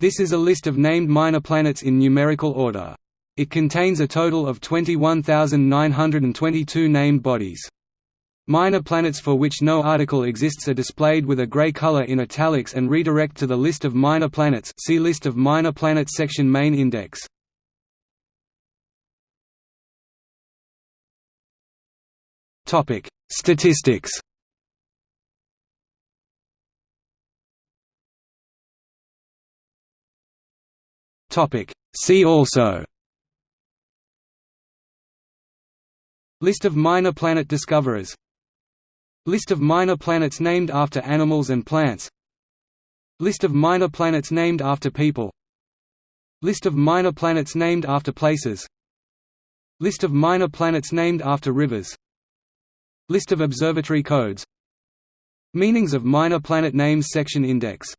This is a list of named minor planets in numerical order. It contains a total of 21,922 named bodies. Minor planets for which no article exists are displayed with a gray color in italics and redirect to the list of minor planets see List of minor planets section main index. Statistics See also. List of minor planet discoverers. List of minor planets named after animals and plants. List of minor planets named after people. List of minor planets named after places. List of minor planets named after rivers. List of observatory codes. Meanings of minor planet names section index